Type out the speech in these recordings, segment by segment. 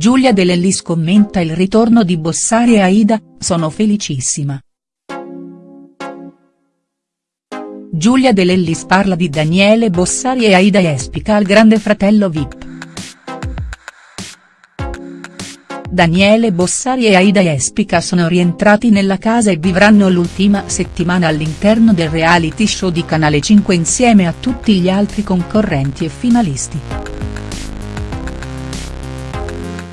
Giulia De Lellis commenta il ritorno di Bossari e Aida, sono felicissima. Giulia De Lellis parla di Daniele Bossari e Aida Espica al grande fratello Vip. Daniele Bossari e Aida Espica sono rientrati nella casa e vivranno l'ultima settimana all'interno del reality show di Canale 5 insieme a tutti gli altri concorrenti e finalisti.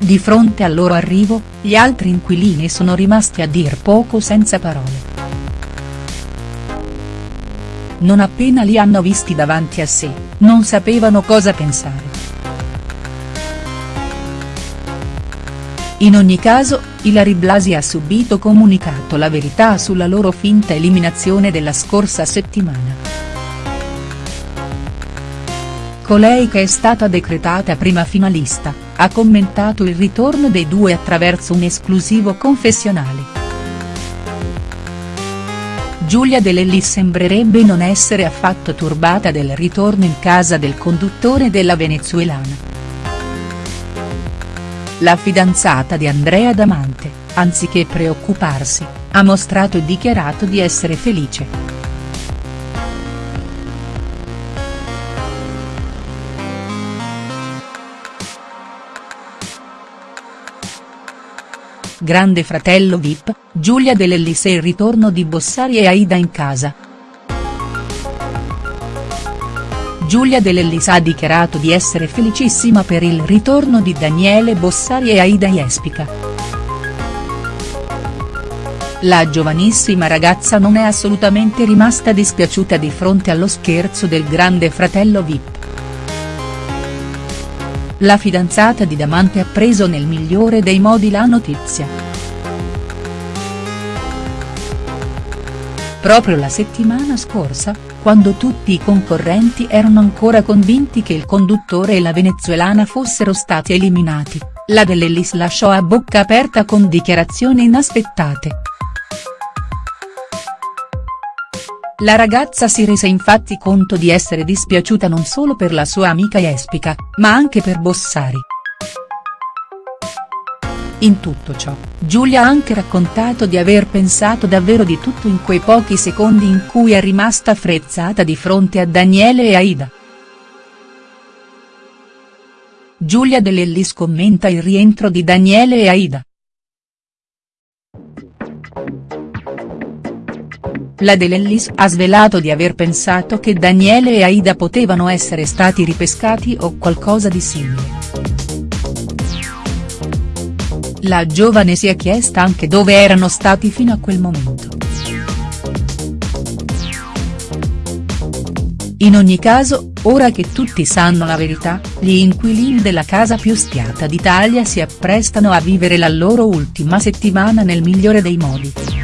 Di fronte al loro arrivo, gli altri inquilini sono rimasti a dir poco senza parole. Non appena li hanno visti davanti a sé, non sapevano cosa pensare. In ogni caso, Ilari Blasi ha subito comunicato la verità sulla loro finta eliminazione della scorsa settimana. Colei che è stata decretata prima finalista, ha commentato il ritorno dei due attraverso un esclusivo confessionale. Giulia De Lelli sembrerebbe non essere affatto turbata del ritorno in casa del conduttore della venezuelana. La fidanzata di Andrea Damante, anziché preoccuparsi, ha mostrato e dichiarato di essere felice. Grande fratello Vip, Giulia De Lellis e il ritorno di Bossari e Aida in casa. Giulia De Lellis ha dichiarato di essere felicissima per il ritorno di Daniele Bossari e Aida Jespica. La giovanissima ragazza non è assolutamente rimasta dispiaciuta di fronte allo scherzo del grande fratello Vip. La fidanzata di Damante ha preso nel migliore dei modi la notizia. Proprio la settimana scorsa, quando tutti i concorrenti erano ancora convinti che il conduttore e la venezuelana fossero stati eliminati, la Dell'Ellis lasciò a bocca aperta con dichiarazioni inaspettate. La ragazza si rese infatti conto di essere dispiaciuta non solo per la sua amica Jespica, ma anche per Bossari. In tutto ciò, Giulia ha anche raccontato di aver pensato davvero di tutto in quei pochi secondi in cui è rimasta frezzata di fronte a Daniele e Aida. Giulia De Lellis commenta il rientro di Daniele e Aida. La De ha svelato di aver pensato che Daniele e Aida potevano essere stati ripescati o qualcosa di simile. La giovane si è chiesta anche dove erano stati fino a quel momento. In ogni caso, ora che tutti sanno la verità, gli inquilini della casa più spiata d'Italia si apprestano a vivere la loro ultima settimana nel migliore dei modi.